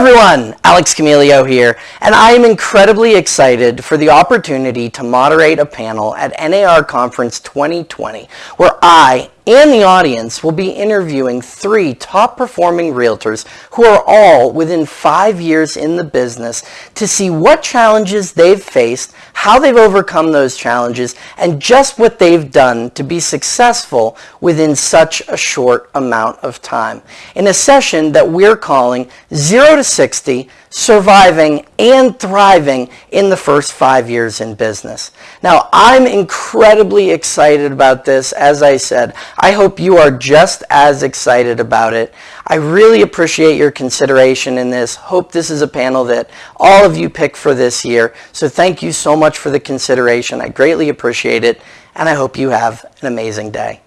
everyone, Alex Camilio here, and I am incredibly excited for the opportunity to moderate a panel at NAR Conference 2020, where I and the audience will be interviewing three top performing realtors who are all within five years in the business to see what challenges they've faced, how they've overcome those challenges, and just what they've done to be successful within such a short amount of time. In a session that we're calling 0 to 60 surviving and thriving in the first five years in business. Now, I'm incredibly excited about this. As I said, I hope you are just as excited about it. I really appreciate your consideration in this. Hope this is a panel that all of you pick for this year. So thank you so much for the consideration. I greatly appreciate it, and I hope you have an amazing day.